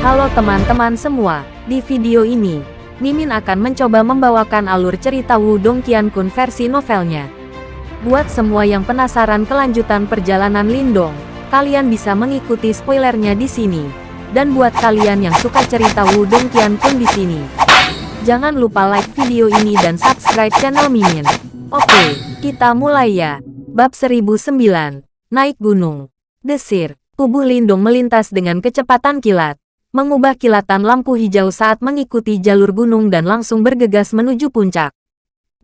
Halo teman-teman semua, di video ini, Mimin akan mencoba membawakan alur cerita Wudong Qiankun versi novelnya. Buat semua yang penasaran kelanjutan perjalanan Lindong, kalian bisa mengikuti spoilernya di sini. Dan buat kalian yang suka cerita Wudong Qiankun di sini, jangan lupa like video ini dan subscribe channel Mimin. Oke, kita mulai ya. Bab 1009, Naik Gunung. Desir, tubuh Lindung melintas dengan kecepatan kilat, mengubah kilatan lampu hijau saat mengikuti jalur gunung dan langsung bergegas menuju puncak.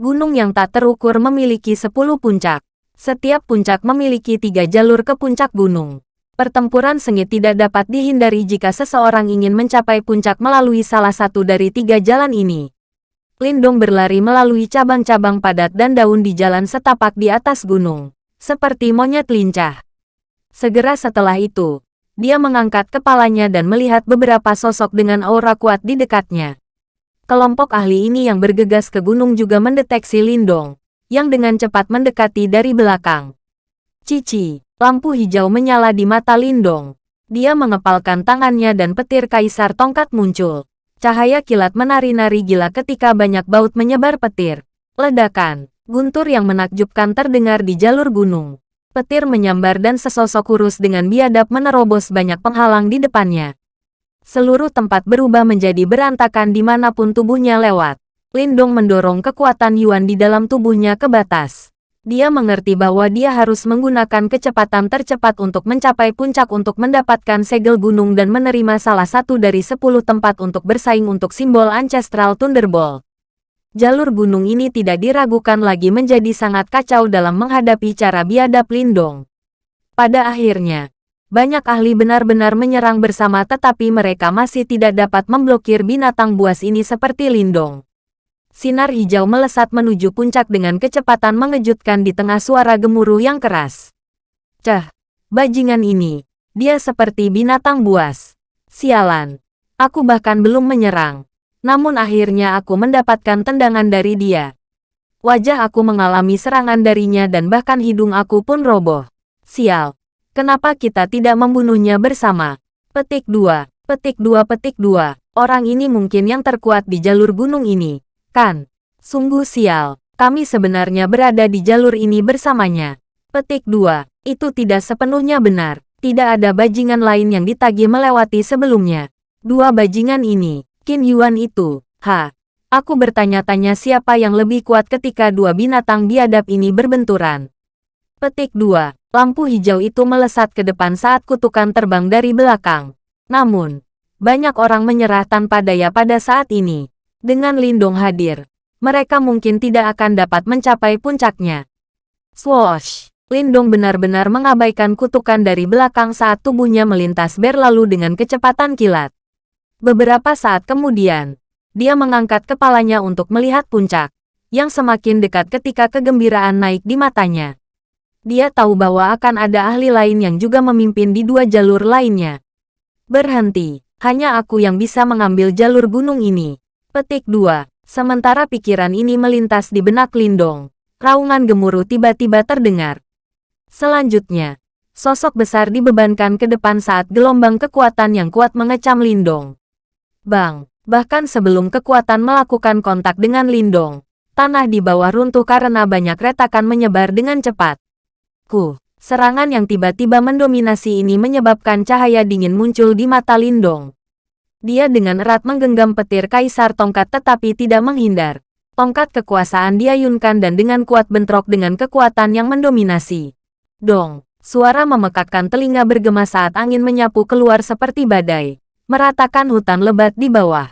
Gunung yang tak terukur memiliki 10 puncak. Setiap puncak memiliki tiga jalur ke puncak gunung. Pertempuran sengit tidak dapat dihindari jika seseorang ingin mencapai puncak melalui salah satu dari tiga jalan ini. Lindong berlari melalui cabang-cabang padat dan daun di jalan setapak di atas gunung, seperti monyet lincah. Segera setelah itu, dia mengangkat kepalanya dan melihat beberapa sosok dengan aura kuat di dekatnya. Kelompok ahli ini yang bergegas ke gunung juga mendeteksi Lindong, yang dengan cepat mendekati dari belakang. Cici, lampu hijau menyala di mata Lindong. Dia mengepalkan tangannya dan petir kaisar tongkat muncul. Cahaya kilat menari-nari gila ketika banyak baut menyebar petir. Ledakan, guntur yang menakjubkan terdengar di jalur gunung petir menyambar dan sesosok kurus dengan biadab menerobos banyak penghalang di depannya. Seluruh tempat berubah menjadi berantakan di mana pun tubuhnya lewat. Lindong mendorong kekuatan Yuan di dalam tubuhnya ke batas. Dia mengerti bahwa dia harus menggunakan kecepatan tercepat untuk mencapai puncak untuk mendapatkan segel gunung dan menerima salah satu dari sepuluh tempat untuk bersaing untuk simbol Ancestral Thunderbolt jalur gunung ini tidak diragukan lagi menjadi sangat kacau dalam menghadapi cara biadab Lindong. Pada akhirnya, banyak ahli benar-benar menyerang bersama tetapi mereka masih tidak dapat memblokir binatang buas ini seperti Lindong. Sinar hijau melesat menuju puncak dengan kecepatan mengejutkan di tengah suara gemuruh yang keras. Cah, bajingan ini, dia seperti binatang buas. Sialan, aku bahkan belum menyerang namun akhirnya aku mendapatkan tendangan dari dia. Wajah aku mengalami serangan darinya dan bahkan hidung aku pun roboh. Sial, kenapa kita tidak membunuhnya bersama? Petik 2, petik 2 petik 2, orang ini mungkin yang terkuat di jalur gunung ini, kan? Sungguh sial, kami sebenarnya berada di jalur ini bersamanya. Petik 2, itu tidak sepenuhnya benar. Tidak ada bajingan lain yang ditagih melewati sebelumnya. Dua bajingan ini, Qin Yuan itu, ha, aku bertanya-tanya siapa yang lebih kuat ketika dua binatang biadab ini berbenturan. Petik 2. Lampu hijau itu melesat ke depan saat kutukan terbang dari belakang. Namun, banyak orang menyerah tanpa daya pada saat ini. Dengan Lindong hadir, mereka mungkin tidak akan dapat mencapai puncaknya. Swoosh! Lindong benar-benar mengabaikan kutukan dari belakang saat tubuhnya melintas berlalu dengan kecepatan kilat. Beberapa saat kemudian, dia mengangkat kepalanya untuk melihat puncak, yang semakin dekat ketika kegembiraan naik di matanya. Dia tahu bahwa akan ada ahli lain yang juga memimpin di dua jalur lainnya. Berhenti, hanya aku yang bisa mengambil jalur gunung ini. Petik 2. Sementara pikiran ini melintas di benak Lindong, raungan gemuruh tiba-tiba terdengar. Selanjutnya, sosok besar dibebankan ke depan saat gelombang kekuatan yang kuat mengecam Lindong. Bang, bahkan sebelum kekuatan melakukan kontak dengan Lindong, tanah di bawah runtuh karena banyak retakan menyebar dengan cepat. Ku, serangan yang tiba-tiba mendominasi ini menyebabkan cahaya dingin muncul di mata Lindong. Dia dengan erat menggenggam petir kaisar tongkat tetapi tidak menghindar. Tongkat kekuasaan diayunkan dan dengan kuat bentrok dengan kekuatan yang mendominasi. Dong, suara memekakkan telinga bergema saat angin menyapu keluar seperti badai meratakan hutan lebat di bawah.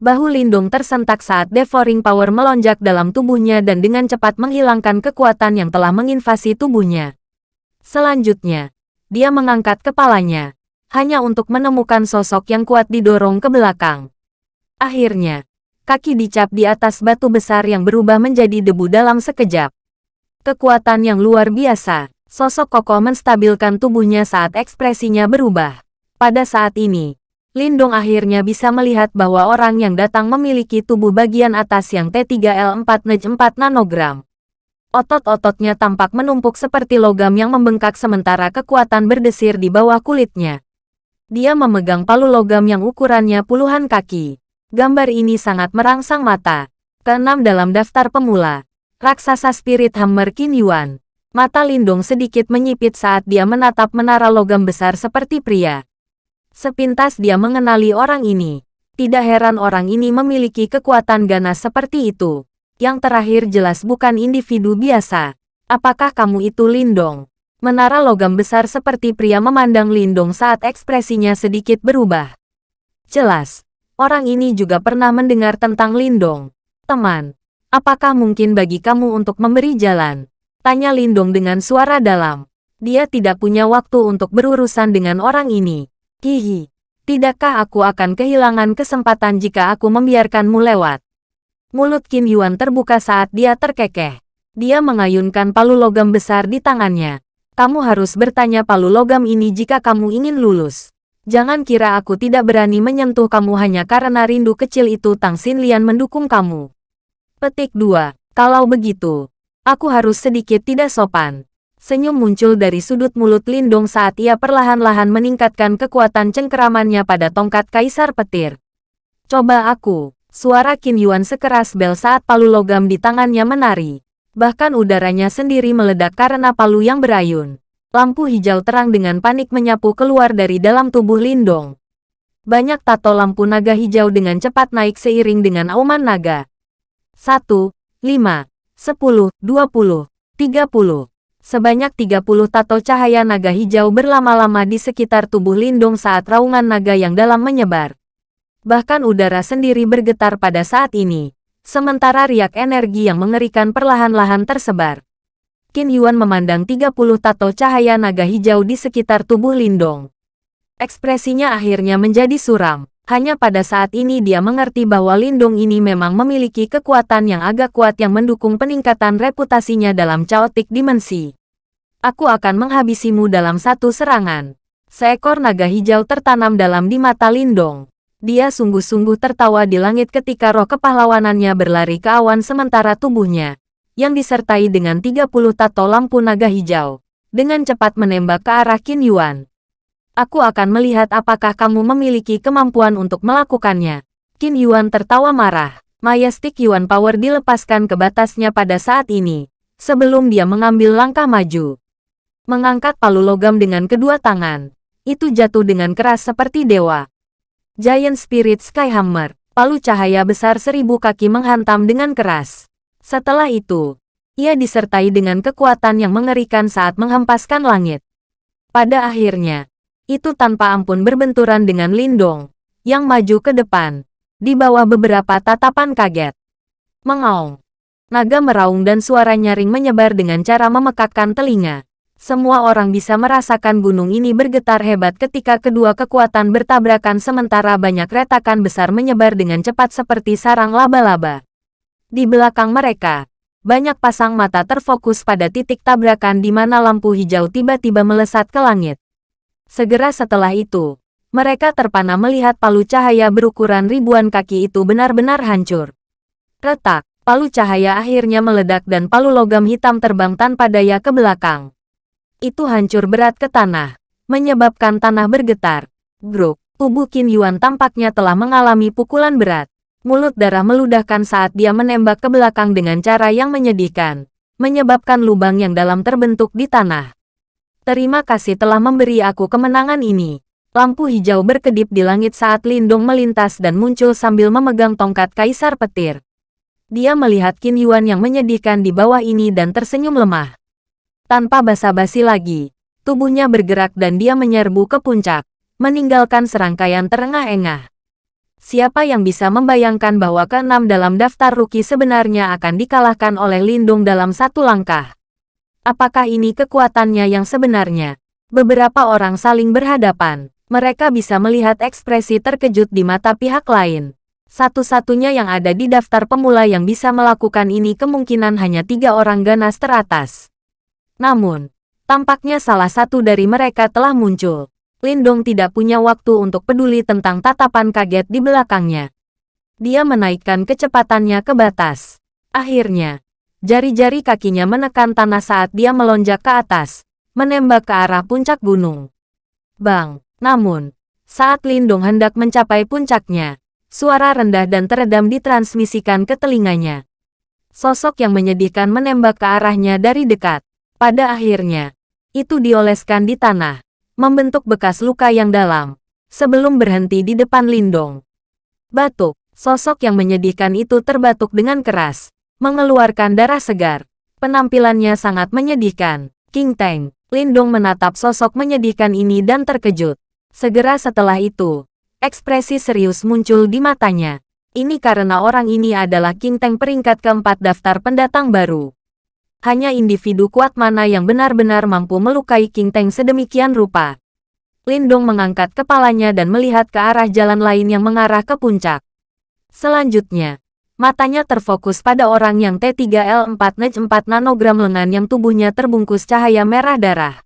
Bahu Lindung tersentak saat devouring power melonjak dalam tubuhnya dan dengan cepat menghilangkan kekuatan yang telah menginvasi tubuhnya. Selanjutnya, dia mengangkat kepalanya, hanya untuk menemukan sosok yang kuat didorong ke belakang. Akhirnya, kaki dicap di atas batu besar yang berubah menjadi debu dalam sekejap. Kekuatan yang luar biasa, sosok kokoh menstabilkan tubuhnya saat ekspresinya berubah. Pada saat ini, Lindong akhirnya bisa melihat bahwa orang yang datang memiliki tubuh bagian atas yang T3L4 Nej 4 nanogram. Otot-ototnya tampak menumpuk seperti logam yang membengkak sementara kekuatan berdesir di bawah kulitnya. Dia memegang palu logam yang ukurannya puluhan kaki. Gambar ini sangat merangsang mata. Keenam dalam daftar pemula. Raksasa Spirit Hammer Qin Yuan. Mata Lindong sedikit menyipit saat dia menatap menara logam besar seperti pria. Sepintas dia mengenali orang ini. Tidak heran orang ini memiliki kekuatan ganas seperti itu. Yang terakhir jelas bukan individu biasa. Apakah kamu itu Lindong? Menara logam besar seperti pria memandang Lindong saat ekspresinya sedikit berubah. Jelas, orang ini juga pernah mendengar tentang Lindong. Teman, apakah mungkin bagi kamu untuk memberi jalan? Tanya Lindong dengan suara dalam. Dia tidak punya waktu untuk berurusan dengan orang ini. Hihi, tidakkah aku akan kehilangan kesempatan jika aku membiarkanmu lewat? Mulut Qin Yuan terbuka saat dia terkekeh. Dia mengayunkan palu logam besar di tangannya. Kamu harus bertanya palu logam ini jika kamu ingin lulus. Jangan kira aku tidak berani menyentuh kamu hanya karena rindu kecil itu Tang Xin Lian mendukung kamu. Petik 2. Kalau begitu, aku harus sedikit tidak sopan. Senyum muncul dari sudut mulut Lindong saat ia perlahan-lahan meningkatkan kekuatan cengkeramannya pada tongkat Kaisar Petir. Coba aku, suara Qin Yuan sekeras bel saat palu logam di tangannya menari. Bahkan udaranya sendiri meledak karena palu yang berayun. Lampu hijau terang dengan panik menyapu keluar dari dalam tubuh Lindong. Banyak tato lampu naga hijau dengan cepat naik seiring dengan auman naga. 1, 5, 10, 20, 30. Sebanyak 30 tato cahaya naga hijau berlama-lama di sekitar tubuh Lindong saat raungan naga yang dalam menyebar. Bahkan udara sendiri bergetar pada saat ini. Sementara riak energi yang mengerikan perlahan-lahan tersebar. Qin Yuan memandang 30 tato cahaya naga hijau di sekitar tubuh Lindong. Ekspresinya akhirnya menjadi suram. Hanya pada saat ini dia mengerti bahwa Lindong ini memang memiliki kekuatan yang agak kuat yang mendukung peningkatan reputasinya dalam chaotic dimensi. Aku akan menghabisimu dalam satu serangan. Seekor naga hijau tertanam dalam di mata Lindong. Dia sungguh-sungguh tertawa di langit ketika roh kepahlawanannya berlari ke awan sementara tubuhnya, yang disertai dengan 30 tato lampu naga hijau, dengan cepat menembak ke arah Qin Yuan. Aku akan melihat apakah kamu memiliki kemampuan untuk melakukannya. Qin Yuan tertawa marah. Majestic Yuan Power dilepaskan ke batasnya pada saat ini, sebelum dia mengambil langkah maju. Mengangkat palu logam dengan kedua tangan. Itu jatuh dengan keras seperti dewa. Giant Spirit Skyhammer, palu cahaya besar seribu kaki menghantam dengan keras. Setelah itu, ia disertai dengan kekuatan yang mengerikan saat menghempaskan langit. Pada akhirnya, itu tanpa ampun berbenturan dengan Lindong, yang maju ke depan, di bawah beberapa tatapan kaget. Mengaung. Naga meraung dan suara nyaring menyebar dengan cara memekakkan telinga. Semua orang bisa merasakan gunung ini bergetar hebat ketika kedua kekuatan bertabrakan sementara banyak retakan besar menyebar dengan cepat seperti sarang laba-laba. Di belakang mereka, banyak pasang mata terfokus pada titik tabrakan di mana lampu hijau tiba-tiba melesat ke langit. Segera setelah itu, mereka terpana melihat palu cahaya berukuran ribuan kaki itu benar-benar hancur. Retak, palu cahaya akhirnya meledak dan palu logam hitam terbang tanpa daya ke belakang itu hancur berat ke tanah, menyebabkan tanah bergetar. Gruk, tubuh Qin Yuan tampaknya telah mengalami pukulan berat. Mulut darah meludahkan saat dia menembak ke belakang dengan cara yang menyedihkan, menyebabkan lubang yang dalam terbentuk di tanah. Terima kasih telah memberi aku kemenangan ini. Lampu hijau berkedip di langit saat Lindung melintas dan muncul sambil memegang tongkat kaisar petir. Dia melihat Qin Yuan yang menyedihkan di bawah ini dan tersenyum lemah. Tanpa basa-basi lagi, tubuhnya bergerak dan dia menyerbu ke puncak, meninggalkan serangkaian terengah-engah. Siapa yang bisa membayangkan bahwa keenam dalam daftar rookie sebenarnya akan dikalahkan oleh Lindung dalam satu langkah? Apakah ini kekuatannya yang sebenarnya? Beberapa orang saling berhadapan. Mereka bisa melihat ekspresi terkejut di mata pihak lain. Satu-satunya yang ada di daftar pemula yang bisa melakukan ini kemungkinan hanya tiga orang ganas teratas. Namun, tampaknya salah satu dari mereka telah muncul. Lindong tidak punya waktu untuk peduli tentang tatapan kaget di belakangnya. Dia menaikkan kecepatannya ke batas. Akhirnya, jari-jari kakinya menekan tanah saat dia melonjak ke atas, menembak ke arah puncak gunung. Bang! Namun, Saat Lindong hendak mencapai puncaknya, suara rendah dan teredam ditransmisikan ke telinganya. Sosok yang menyedihkan menembak ke arahnya dari dekat. Pada akhirnya, itu dioleskan di tanah, membentuk bekas luka yang dalam, sebelum berhenti di depan Lindong. Batuk, sosok yang menyedihkan itu terbatuk dengan keras, mengeluarkan darah segar. Penampilannya sangat menyedihkan. King Tang, Lindong menatap sosok menyedihkan ini dan terkejut. Segera setelah itu, ekspresi serius muncul di matanya. Ini karena orang ini adalah King Tang peringkat keempat daftar pendatang baru. Hanya individu kuat mana yang benar-benar mampu melukai King Tang sedemikian rupa. Lindong mengangkat kepalanya dan melihat ke arah jalan lain yang mengarah ke puncak. Selanjutnya, matanya terfokus pada orang yang T3L4 Nej 4 nanogram lengan yang tubuhnya terbungkus cahaya merah darah.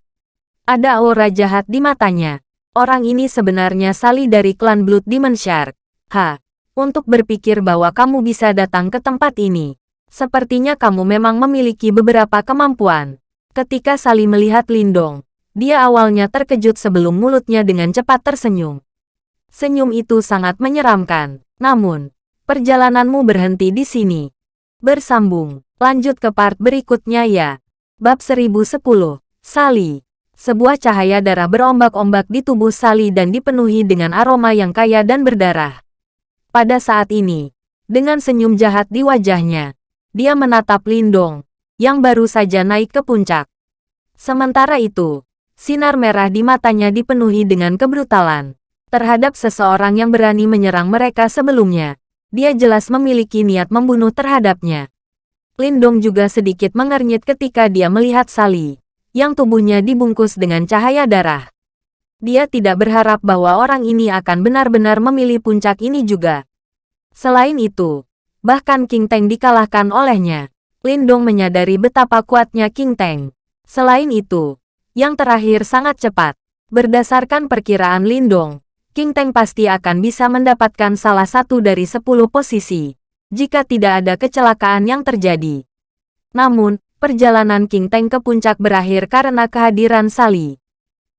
Ada aura jahat di matanya. Orang ini sebenarnya Sali dari klan Blood Demon Shark. Ha, untuk berpikir bahwa kamu bisa datang ke tempat ini. Sepertinya kamu memang memiliki beberapa kemampuan. Ketika Sali melihat Lindong, dia awalnya terkejut sebelum mulutnya dengan cepat tersenyum. Senyum itu sangat menyeramkan. Namun, perjalananmu berhenti di sini. Bersambung, lanjut ke part berikutnya ya. Bab 1010, Sali. Sebuah cahaya darah berombak-ombak di tubuh Sali dan dipenuhi dengan aroma yang kaya dan berdarah. Pada saat ini, dengan senyum jahat di wajahnya, dia menatap Lindong, yang baru saja naik ke puncak. Sementara itu, sinar merah di matanya dipenuhi dengan kebrutalan. Terhadap seseorang yang berani menyerang mereka sebelumnya, dia jelas memiliki niat membunuh terhadapnya. Lindong juga sedikit mengernyit ketika dia melihat Sali, yang tubuhnya dibungkus dengan cahaya darah. Dia tidak berharap bahwa orang ini akan benar-benar memilih puncak ini juga. Selain itu, Bahkan King Tang dikalahkan olehnya. Lindong menyadari betapa kuatnya King Tang. Selain itu, yang terakhir sangat cepat. Berdasarkan perkiraan Lindong, King Tang pasti akan bisa mendapatkan salah satu dari sepuluh posisi, jika tidak ada kecelakaan yang terjadi. Namun, perjalanan King Tang ke puncak berakhir karena kehadiran Sali.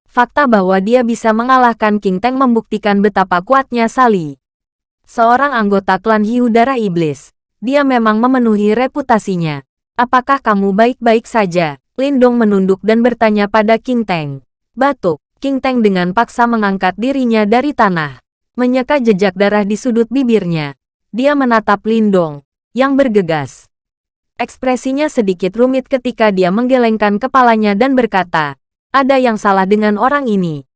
Fakta bahwa dia bisa mengalahkan King Tang membuktikan betapa kuatnya Sali seorang anggota klan Hiu Darah Iblis. Dia memang memenuhi reputasinya. Apakah kamu baik-baik saja? Lindong menunduk dan bertanya pada King Teng. Batuk, King Teng dengan paksa mengangkat dirinya dari tanah. Menyeka jejak darah di sudut bibirnya. Dia menatap Lindong, yang bergegas. Ekspresinya sedikit rumit ketika dia menggelengkan kepalanya dan berkata, ada yang salah dengan orang ini.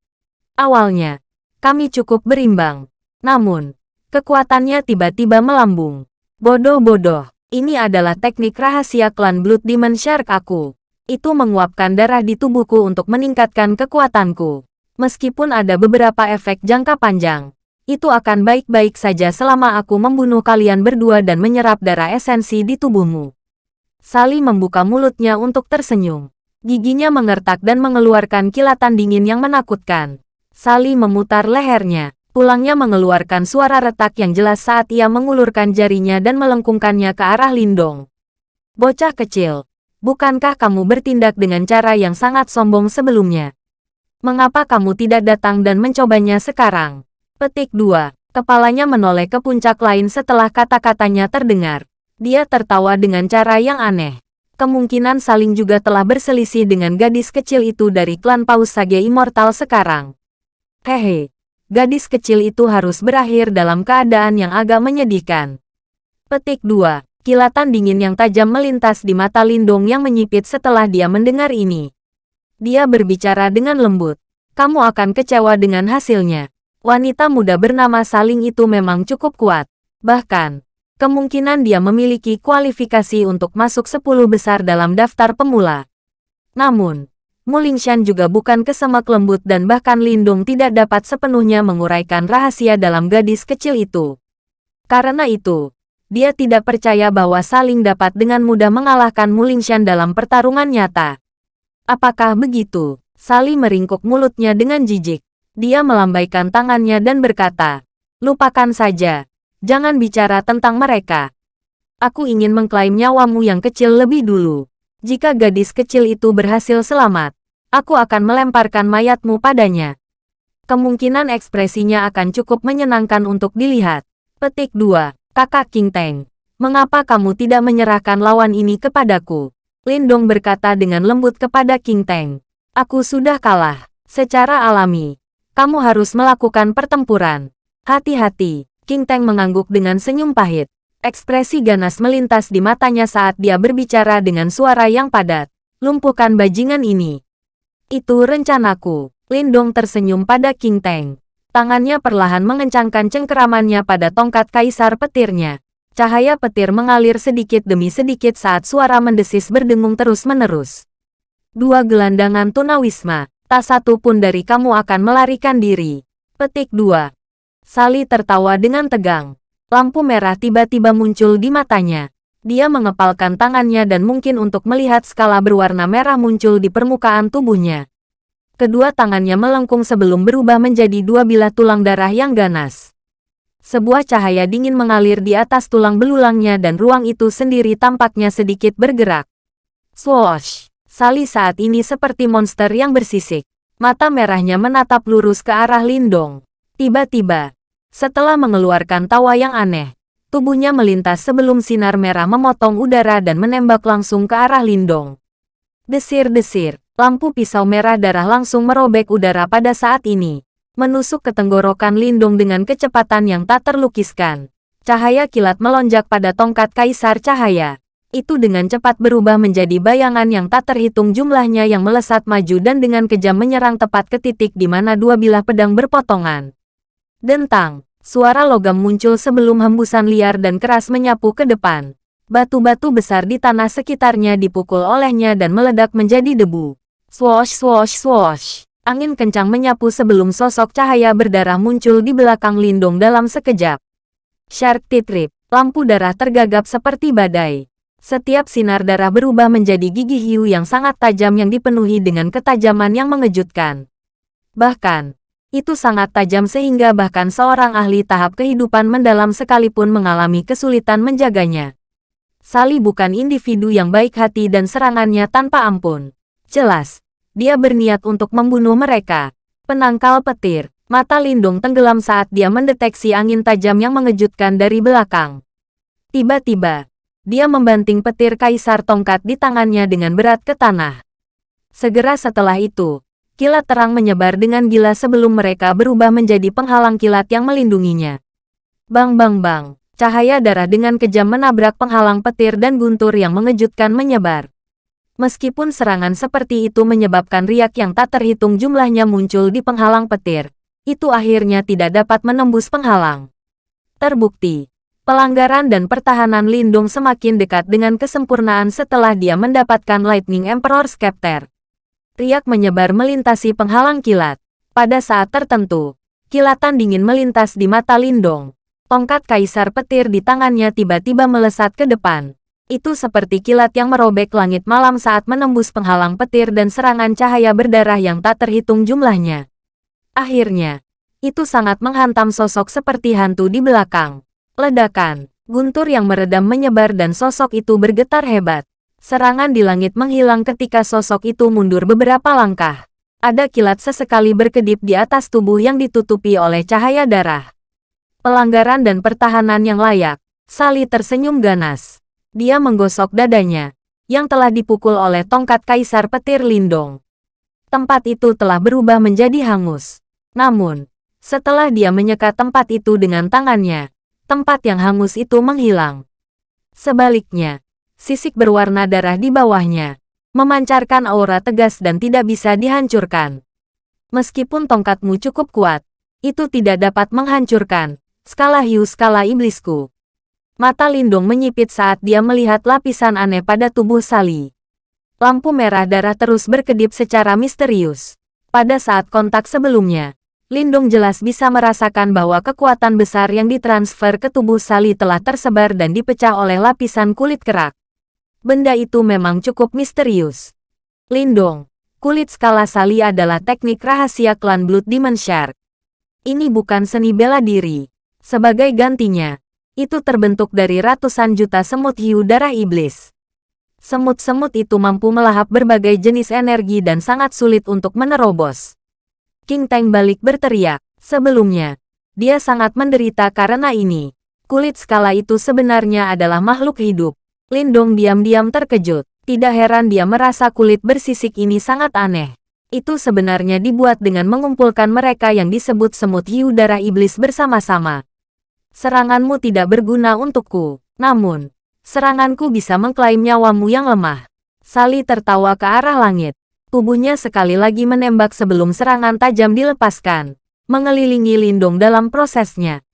Awalnya, kami cukup berimbang. Namun, Kekuatannya tiba-tiba melambung. Bodoh-bodoh, ini adalah teknik rahasia klan Blood Demon Shark aku. Itu menguapkan darah di tubuhku untuk meningkatkan kekuatanku. Meskipun ada beberapa efek jangka panjang, itu akan baik-baik saja selama aku membunuh kalian berdua dan menyerap darah esensi di tubuhmu. Sali membuka mulutnya untuk tersenyum. Giginya mengertak dan mengeluarkan kilatan dingin yang menakutkan. Sali memutar lehernya. Pulangnya mengeluarkan suara retak yang jelas saat ia mengulurkan jarinya dan melengkungkannya ke arah Lindong. Bocah kecil, bukankah kamu bertindak dengan cara yang sangat sombong sebelumnya? Mengapa kamu tidak datang dan mencobanya sekarang? Petik 2. Kepalanya menoleh ke puncak lain setelah kata-katanya terdengar. Dia tertawa dengan cara yang aneh. Kemungkinan saling juga telah berselisih dengan gadis kecil itu dari klan Paus Sage Immortal sekarang. Hehe, gadis kecil itu harus berakhir dalam keadaan yang agak menyedihkan. Petik 2. Kilatan dingin yang tajam melintas di mata Lindong yang menyipit setelah dia mendengar ini. Dia berbicara dengan lembut. Kamu akan kecewa dengan hasilnya. Wanita muda bernama Saling itu memang cukup kuat. Bahkan, kemungkinan dia memiliki kualifikasi untuk masuk 10 besar dalam daftar pemula. Namun, Mulingshan juga bukan kesemak lembut dan bahkan Lindung tidak dapat sepenuhnya menguraikan rahasia dalam gadis kecil itu. Karena itu, dia tidak percaya bahwa Saling dapat dengan mudah mengalahkan Mulingshan dalam pertarungan nyata. Apakah begitu? Sali meringkuk mulutnya dengan jijik. Dia melambaikan tangannya dan berkata, Lupakan saja. Jangan bicara tentang mereka. Aku ingin mengklaim nyawamu yang kecil lebih dulu. Jika gadis kecil itu berhasil selamat, Aku akan melemparkan mayatmu padanya. Kemungkinan ekspresinya akan cukup menyenangkan untuk dilihat. Petik 2. Kakak King Teng. Mengapa kamu tidak menyerahkan lawan ini kepadaku? Lindong berkata dengan lembut kepada King Teng. Aku sudah kalah. Secara alami. Kamu harus melakukan pertempuran. Hati-hati. King Teng mengangguk dengan senyum pahit. Ekspresi ganas melintas di matanya saat dia berbicara dengan suara yang padat. Lumpuhkan bajingan ini. Itu rencanaku. Lindong tersenyum pada King Teng. Tangannya perlahan mengencangkan cengkeramannya pada tongkat kaisar petirnya. Cahaya petir mengalir sedikit demi sedikit saat suara mendesis berdengung terus-menerus. Dua gelandangan tunawisma, tak satu pun dari kamu akan melarikan diri. Petik 2. Sali tertawa dengan tegang. Lampu merah tiba-tiba muncul di matanya. Dia mengepalkan tangannya dan mungkin untuk melihat skala berwarna merah muncul di permukaan tubuhnya. Kedua tangannya melengkung sebelum berubah menjadi dua bilah tulang darah yang ganas. Sebuah cahaya dingin mengalir di atas tulang belulangnya dan ruang itu sendiri tampaknya sedikit bergerak. Swoosh! Sali saat ini seperti monster yang bersisik. Mata merahnya menatap lurus ke arah Lindong. Tiba-tiba, setelah mengeluarkan tawa yang aneh, tubuhnya melintas sebelum sinar merah memotong udara dan menembak langsung ke arah Lindong. Desir-desir, lampu pisau merah darah langsung merobek udara pada saat ini menusuk ke tenggorokan Lindung dengan kecepatan yang tak terlukiskan. Cahaya kilat melonjak pada tongkat kaisar cahaya. Itu dengan cepat berubah menjadi bayangan yang tak terhitung jumlahnya yang melesat maju dan dengan kejam menyerang tepat ke titik di mana dua bilah pedang berpotongan. Dentang, suara logam muncul sebelum hembusan liar dan keras menyapu ke depan. Batu-batu besar di tanah sekitarnya dipukul olehnya dan meledak menjadi debu. Swosh swosh swosh. Angin kencang menyapu sebelum sosok cahaya berdarah muncul di belakang Lindung dalam sekejap. Shark titrip, lampu darah tergagap seperti badai. Setiap sinar darah berubah menjadi gigi hiu yang sangat tajam yang dipenuhi dengan ketajaman yang mengejutkan. Bahkan, itu sangat tajam sehingga bahkan seorang ahli tahap kehidupan mendalam sekalipun mengalami kesulitan menjaganya. Sali bukan individu yang baik hati dan serangannya tanpa ampun. Jelas, dia berniat untuk membunuh mereka. Penangkal petir, mata Lindung tenggelam saat dia mendeteksi angin tajam yang mengejutkan dari belakang. Tiba-tiba, dia membanting petir kaisar tongkat di tangannya dengan berat ke tanah. Segera setelah itu, kilat terang menyebar dengan gila sebelum mereka berubah menjadi penghalang kilat yang melindunginya. Bang bang bang, cahaya darah dengan kejam menabrak penghalang petir dan guntur yang mengejutkan menyebar. Meskipun serangan seperti itu menyebabkan riak yang tak terhitung jumlahnya muncul di penghalang petir, itu akhirnya tidak dapat menembus penghalang. Terbukti, pelanggaran dan pertahanan Lindung semakin dekat dengan kesempurnaan setelah dia mendapatkan Lightning Emperor Scepter. Riak menyebar melintasi penghalang kilat. Pada saat tertentu, kilatan dingin melintas di mata Lindong. Tongkat kaisar petir di tangannya tiba-tiba melesat ke depan itu seperti kilat yang merobek langit malam saat menembus penghalang petir dan serangan cahaya berdarah yang tak terhitung jumlahnya. Akhirnya, itu sangat menghantam sosok seperti hantu di belakang. Ledakan, guntur yang meredam menyebar dan sosok itu bergetar hebat. Serangan di langit menghilang ketika sosok itu mundur beberapa langkah. Ada kilat sesekali berkedip di atas tubuh yang ditutupi oleh cahaya darah. Pelanggaran dan pertahanan yang layak. Sali tersenyum ganas. Dia menggosok dadanya, yang telah dipukul oleh tongkat Kaisar Petir Lindong. Tempat itu telah berubah menjadi hangus. Namun, setelah dia menyekat tempat itu dengan tangannya, tempat yang hangus itu menghilang. Sebaliknya, sisik berwarna darah di bawahnya, memancarkan aura tegas dan tidak bisa dihancurkan. Meskipun tongkatmu cukup kuat, itu tidak dapat menghancurkan skala hiu skala iblisku. Mata Lindung menyipit saat dia melihat lapisan aneh pada tubuh Sali. Lampu merah darah terus berkedip secara misterius. Pada saat kontak sebelumnya, Lindung jelas bisa merasakan bahwa kekuatan besar yang ditransfer ke tubuh Sali telah tersebar dan dipecah oleh lapisan kulit kerak. Benda itu memang cukup misterius. Lindong, kulit skala Sali adalah teknik rahasia klan Blood Demon Shark. Ini bukan seni bela diri. Sebagai gantinya, itu terbentuk dari ratusan juta semut hiu darah iblis. Semut-semut itu mampu melahap berbagai jenis energi dan sangat sulit untuk menerobos. King Tang balik berteriak. Sebelumnya, dia sangat menderita karena ini. Kulit skala itu sebenarnya adalah makhluk hidup. Lindong diam-diam terkejut. Tidak heran dia merasa kulit bersisik ini sangat aneh. Itu sebenarnya dibuat dengan mengumpulkan mereka yang disebut semut hiu darah iblis bersama-sama. Seranganmu tidak berguna untukku. Namun, seranganku bisa mengklaim nyawamu yang lemah. Sali tertawa ke arah langit. Tubuhnya sekali lagi menembak sebelum serangan tajam dilepaskan, mengelilingi Lindung dalam prosesnya.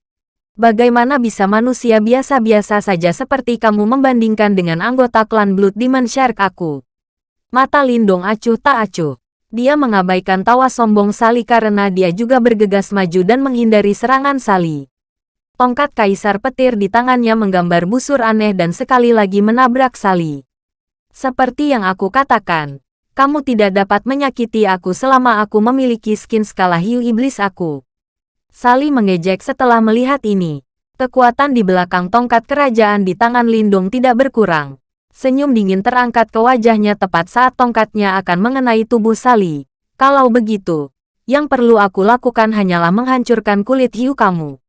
Bagaimana bisa manusia biasa-biasa saja seperti kamu membandingkan dengan anggota klan Blood Demon Shark aku? Mata Lindung acuh tak acuh. Dia mengabaikan tawa sombong Sali karena dia juga bergegas maju dan menghindari serangan Sali. Tongkat kaisar petir di tangannya menggambar busur aneh dan sekali lagi menabrak Sali. Seperti yang aku katakan, kamu tidak dapat menyakiti aku selama aku memiliki skin skala hiu iblis aku. Sali mengejek setelah melihat ini. Kekuatan di belakang tongkat kerajaan di tangan Lindung tidak berkurang. Senyum dingin terangkat ke wajahnya tepat saat tongkatnya akan mengenai tubuh Sali. Kalau begitu, yang perlu aku lakukan hanyalah menghancurkan kulit hiu kamu.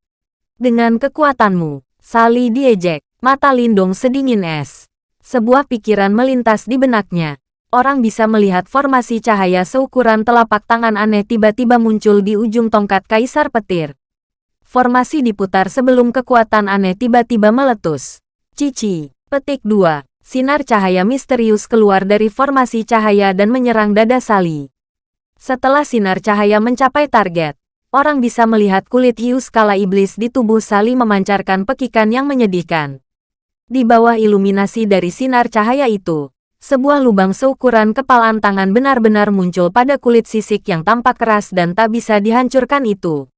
Dengan kekuatanmu, Sali diejek, mata Lindung sedingin es. Sebuah pikiran melintas di benaknya orang bisa melihat formasi cahaya seukuran telapak tangan aneh tiba-tiba muncul di ujung tongkat kaisar petir. Formasi diputar sebelum kekuatan aneh tiba-tiba meletus. Cici, petik 2. Sinar cahaya misterius keluar dari formasi cahaya dan menyerang dada Sali. Setelah sinar cahaya mencapai target, orang bisa melihat kulit hiu skala iblis di tubuh Sali memancarkan pekikan yang menyedihkan. Di bawah iluminasi dari sinar cahaya itu, sebuah lubang seukuran kepalan tangan benar-benar muncul pada kulit sisik yang tampak keras dan tak bisa dihancurkan itu.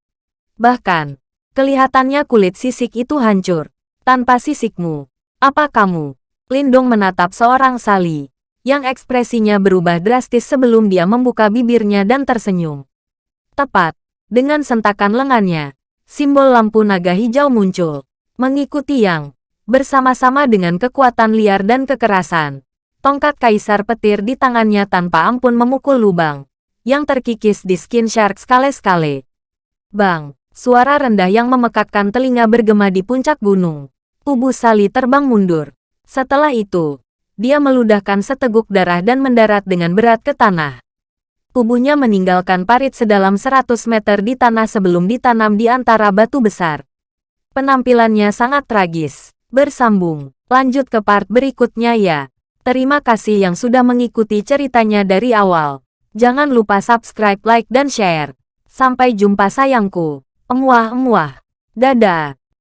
Bahkan, kelihatannya kulit sisik itu hancur. Tanpa sisikmu, apa kamu? Lindong menatap seorang Sali, yang ekspresinya berubah drastis sebelum dia membuka bibirnya dan tersenyum. Tepat, dengan sentakan lengannya, simbol lampu naga hijau muncul, mengikuti yang bersama-sama dengan kekuatan liar dan kekerasan Tongkat kaisar petir di tangannya tanpa ampun memukul lubang, yang terkikis di skin shark skale-skale. Bang, suara rendah yang memekakkan telinga bergema di puncak gunung. Tubuh Sali terbang mundur. Setelah itu, dia meludahkan seteguk darah dan mendarat dengan berat ke tanah. Tubuhnya meninggalkan parit sedalam 100 meter di tanah sebelum ditanam di antara batu besar. Penampilannya sangat tragis. Bersambung, lanjut ke part berikutnya ya. Terima kasih yang sudah mengikuti ceritanya dari awal. Jangan lupa subscribe, like, dan share. Sampai jumpa sayangku. Emuah-emuah. Dadah.